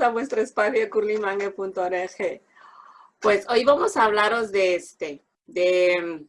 a vuestro espacio curlymangue.org. Pues hoy vamos a hablaros de este, de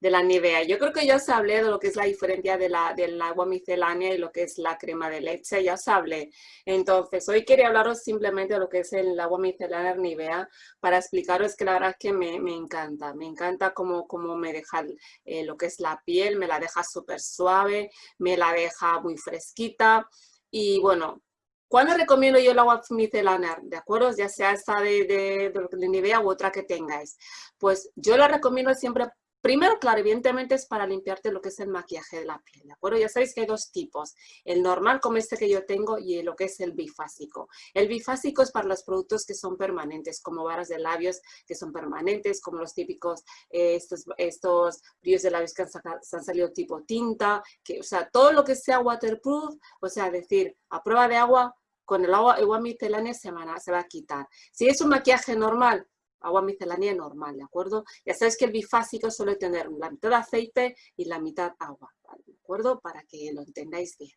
de la Nivea. Yo creo que ya os hablé de lo que es la diferencia de la, del agua miscelánea y lo que es la crema de leche, ya os hablé. Entonces, hoy quería hablaros simplemente de lo que es el agua miscelánea Nivea para explicaros que la verdad es que me, encanta. Me encanta cómo, cómo me deja eh, lo que es la piel, me la deja súper suave, me la deja muy fresquita. Y bueno, ¿Cuándo recomiendo yo el agua micelánea? ¿De acuerdo? Ya sea esta de, de, de, Nivea u otra que tengáis. Pues yo la recomiendo siempre Primero, claro, evidentemente es para limpiarte lo que es el maquillaje de la piel, ¿de acuerdo? Ya sabéis que hay dos tipos, el normal como este que yo tengo y lo que es el bifásico. El bifásico es para los productos que son permanentes, como varas de labios que son permanentes, como los típicos, eh, estos, estos brillos de labios que han, han, salido tipo tinta, que, o sea, todo lo que sea waterproof, o sea, decir, a prueba de agua, con el agua, agua miscelánea se se va a quitar. Si es un maquillaje normal, agua micelánea normal, ¿de acuerdo? Ya sabes que el bifásico suele tener la mitad aceite y la mitad agua, ¿de acuerdo? Para que lo entendáis bien.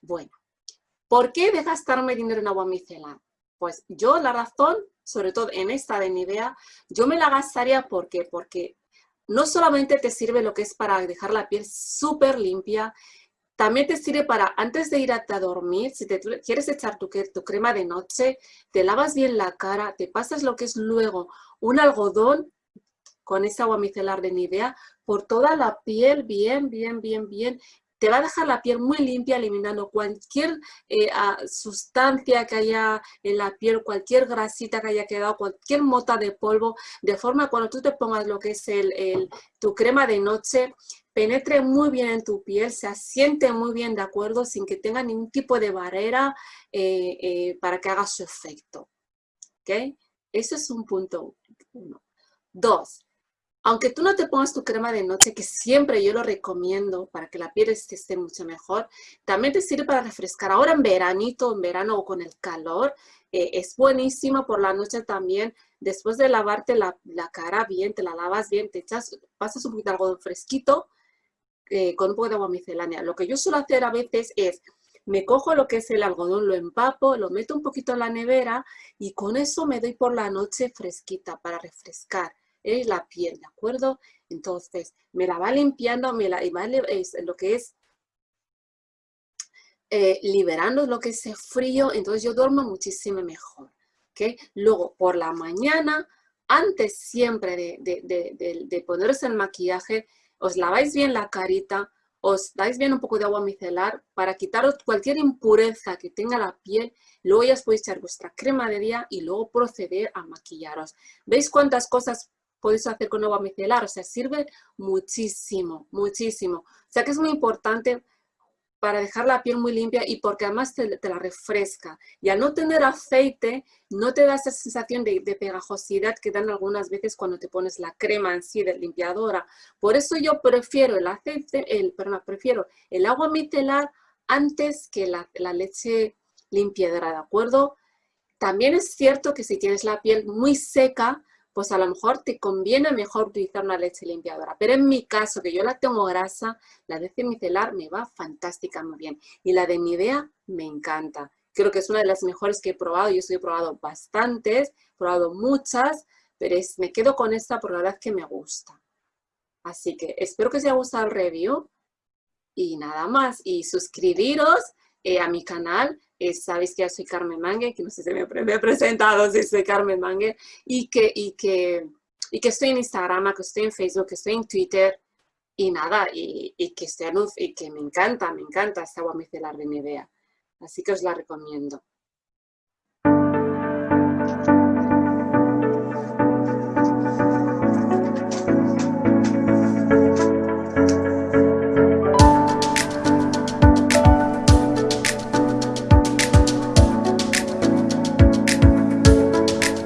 Bueno, ¿por qué de gastarme dinero en agua micelar? Pues yo la razón, sobre todo en esta de Nivea, yo me la gastaría porque, porque no solamente te sirve lo que es para dejar la piel súper limpia, también te sirve para, antes de ir a, dormir, si te quieres echar tu, tu crema de noche, te lavas bien la cara, te pasas lo que es luego un algodón con esa agua micelar de Nivea por toda la piel, bien, bien, bien, bien, te va a dejar la piel muy limpia, eliminando cualquier eh, sustancia que haya en la piel, cualquier grasita que haya quedado, cualquier mota de polvo, de forma cuando tú te pongas lo que es el, tu crema de noche, penetre muy bien en tu piel, se asiente muy bien de acuerdo, sin que tenga ningún tipo de barrera eh, eh, para que haga su efecto. ¿Ok? Ese es un punto uno. Dos, aunque tú no te pongas tu crema de noche, que siempre yo lo recomiendo para que la piel esté mucho mejor, también te sirve para refrescar. Ahora en veranito, en verano o con el calor, eh, es buenísimo por la noche también. Después de lavarte la, cara bien, te la lavas bien, te echas, pasas un poquito de algodón fresquito eh, con un poco de agua micelánea. Lo que yo suelo hacer a veces es, me cojo lo que es el algodón, lo empapo, lo meto un poquito en la nevera y con eso me doy por la noche fresquita para refrescar es la piel, ¿de acuerdo? Entonces, me la va limpiando, me la va es, lo que es eh, liberando lo que es ese frío, entonces yo duermo muchísimo mejor. ¿okay? Luego, por la mañana, antes siempre de, de, de, poneros el maquillaje, os laváis bien la carita, os dais bien un poco de agua micelar para quitaros cualquier impureza que tenga la piel, luego ya os podéis echar vuestra crema de día y luego proceder a maquillaros. ¿Veis cuántas cosas podéis hacer con agua micelar, o sea, sirve muchísimo, muchísimo. O sea que es muy importante para dejar la piel muy limpia y porque además te, la refresca. Y al no tener aceite, no te da esa sensación de, pegajosidad que dan algunas veces cuando te pones la crema en sí de limpiadora. Por eso yo prefiero el aceite, el, perdón, prefiero el agua micelar antes que la, la leche limpiadora, ¿de acuerdo? También es cierto que si tienes la piel muy seca, pues a lo mejor te conviene mejor utilizar una leche limpiadora. Pero en mi caso, que yo la tengo grasa, la leche micelar me va fantástica, bien. Y la de Nivea me encanta. Creo que es una de las mejores que he probado. Yo he probado bastantes, he probado muchas, pero me quedo con esta por la verdad que me gusta. Así que espero que os haya gustado el review. Y nada más. Y suscribiros eh, a mi canal sabéis que yo soy Carmen Mangue, que no sé si me, he presentado, si soy Carmen Mangue, y que, y, que, y que estoy en Instagram, que estoy en Facebook, que estoy en Twitter, y nada, y, que, estoy y que me encanta, me encanta esta agua micelar de Nivea. Así que os la recomiendo.